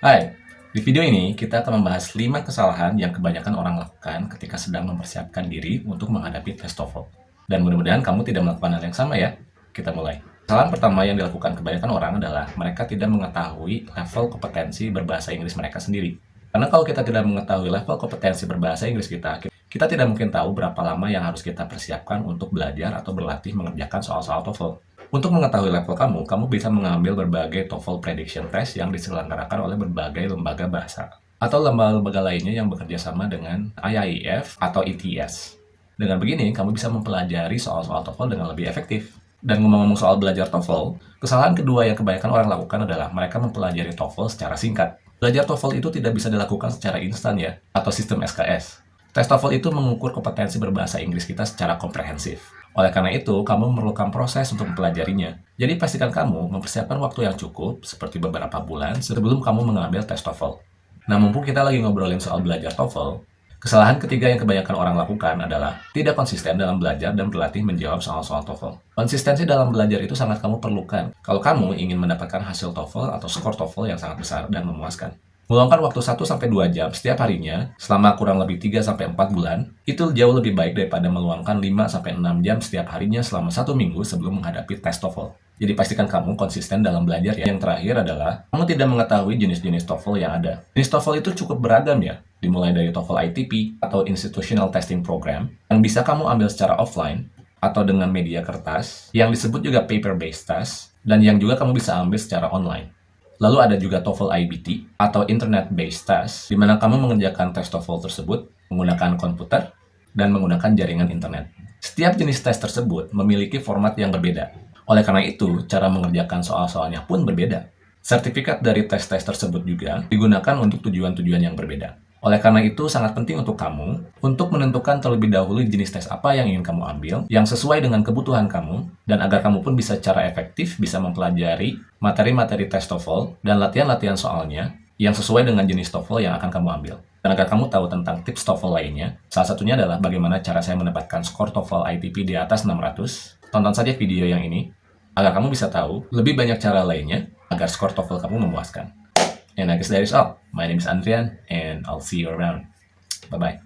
Hai, di video ini kita akan membahas 5 kesalahan yang kebanyakan orang lakukan ketika sedang mempersiapkan diri untuk menghadapi tes TOEFL. Dan mudah-mudahan kamu tidak melakukan hal yang sama ya. Kita mulai. Kesalahan pertama yang dilakukan kebanyakan orang adalah mereka tidak mengetahui level kompetensi berbahasa Inggris mereka sendiri. Karena kalau kita tidak mengetahui level kompetensi berbahasa Inggris kita, kita tidak mungkin tahu berapa lama yang harus kita persiapkan untuk belajar atau berlatih mengerjakan soal-soal TOEFL. Untuk mengetahui level kamu, kamu bisa mengambil berbagai TOEFL Prediction Test yang diselenggarakan oleh berbagai lembaga bahasa atau lembaga-lembaga lainnya yang bekerja sama dengan IIEF atau ETS. Dengan begini, kamu bisa mempelajari soal-soal TOEFL dengan lebih efektif. Dan ngomong-ngomong soal belajar TOEFL, kesalahan kedua yang kebanyakan orang lakukan adalah mereka mempelajari TOEFL secara singkat. Belajar TOEFL itu tidak bisa dilakukan secara instan ya, atau sistem SKS. Tes TOEFL itu mengukur kompetensi berbahasa Inggris kita secara komprehensif. Oleh karena itu, kamu memerlukan proses untuk mempelajarinya. Jadi pastikan kamu mempersiapkan waktu yang cukup, seperti beberapa bulan, sebelum kamu mengambil tes TOEFL. Nah, mumpung kita lagi ngobrolin soal belajar TOEFL, kesalahan ketiga yang kebanyakan orang lakukan adalah tidak konsisten dalam belajar dan berlatih menjawab soal-soal TOEFL. Konsistensi dalam belajar itu sangat kamu perlukan kalau kamu ingin mendapatkan hasil TOEFL atau skor TOEFL yang sangat besar dan memuaskan. Meluangkan waktu 1-2 jam setiap harinya selama kurang lebih 3-4 bulan, itu jauh lebih baik daripada meluangkan 5-6 jam setiap harinya selama satu minggu sebelum menghadapi tes TOEFL. Jadi pastikan kamu konsisten dalam belajar ya. Yang terakhir adalah, kamu tidak mengetahui jenis-jenis TOEFL yang ada. Jenis TOEFL itu cukup beragam ya, dimulai dari TOEFL ITP atau Institutional Testing Program, yang bisa kamu ambil secara offline, atau dengan media kertas, yang disebut juga paper-based test, dan yang juga kamu bisa ambil secara online. Lalu ada juga TOEFL IBT atau Internet Based Test, di mana kamu mengerjakan tes TOEFL tersebut menggunakan komputer dan menggunakan jaringan internet. Setiap jenis tes tersebut memiliki format yang berbeda. Oleh karena itu, cara mengerjakan soal-soalnya pun berbeda. Sertifikat dari tes-tes tersebut juga digunakan untuk tujuan-tujuan yang berbeda. Oleh karena itu, sangat penting untuk kamu untuk menentukan terlebih dahulu jenis tes apa yang ingin kamu ambil, yang sesuai dengan kebutuhan kamu, dan agar kamu pun bisa secara efektif bisa mempelajari materi-materi tes TOEFL dan latihan-latihan soalnya yang sesuai dengan jenis TOEFL yang akan kamu ambil. Dan agar kamu tahu tentang tips TOEFL lainnya, salah satunya adalah bagaimana cara saya mendapatkan skor TOEFL ITP di atas 600. Tonton saja video yang ini, agar kamu bisa tahu lebih banyak cara lainnya agar skor TOEFL kamu memuaskan. And I guess that is all. My name is Andrian, and I'll see you around. Bye-bye.